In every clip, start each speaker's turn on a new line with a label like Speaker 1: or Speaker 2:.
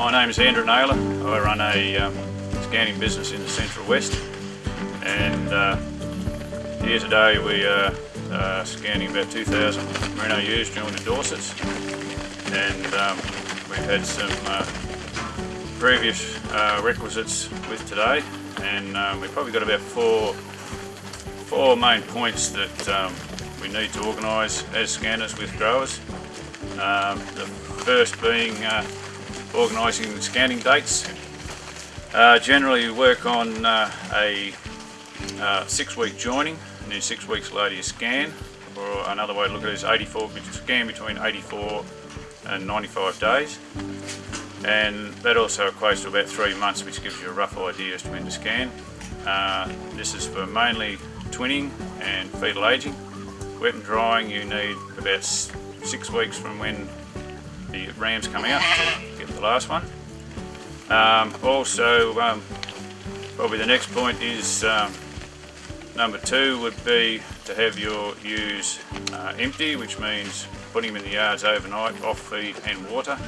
Speaker 1: my name is Andrew Naylor. I run a um, scanning business in the Central West and uh, here today we are uh, scanning about 2,000 merino ewes joined to Dorsets and um, we've had some uh, previous uh, requisites with today and um, we've probably got about four, four main points that um, we need to organise as scanners with growers. Um, the first being uh, organising scanning dates. Uh, generally we work on uh, a uh, six week joining and then six weeks later you scan or another way to look at it is 84, scan between 84 and 95 days and that also equates to about three months which gives you a rough idea as to when to scan. Uh, this is for mainly twinning and fetal aging. Wet and drying you need about six weeks from when the rams come out the last one. Um, also, um, probably the next point is um, number two would be to have your ewes uh, empty, which means putting them in the yards overnight, off feed and water.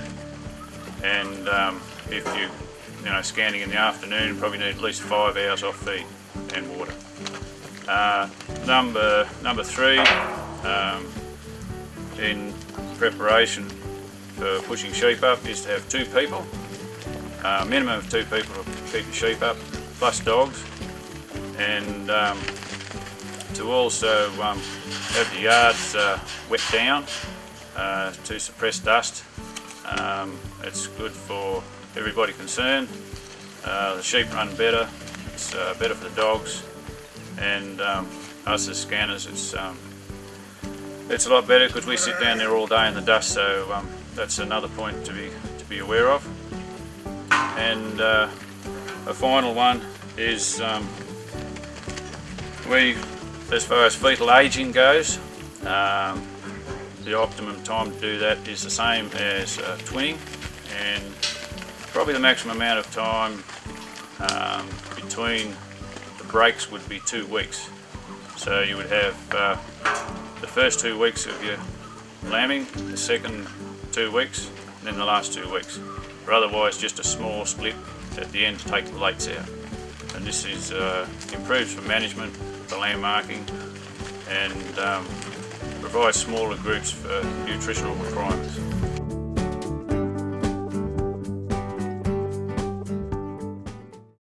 Speaker 1: And um, if you, you know, scanning in the afternoon, probably need at least five hours off feed and water. Uh, number number three, um, in preparation for pushing sheep up is to have two people, uh, minimum of two people to keep the sheep up, plus dogs, and um, to also um, have the yards uh, wet down uh, to suppress dust. Um, it's good for everybody concerned. Uh, the sheep run better, it's uh, better for the dogs, and um, us as scanners, it's um, it's a lot better because we sit down there all day in the dust, so um, that's another point to be to be aware of. And uh, a final one is um, we, as far as fetal aging goes, um, the optimum time to do that is the same as uh, twinning, and probably the maximum amount of time um, between the breaks would be two weeks. So you would have uh, the first two weeks of your lambing, the second two weeks, and then the last two weeks. Or otherwise just a small split at the end to take the lates out. And this is uh, improves for management, for lamb marking, and um, provides smaller groups for nutritional requirements.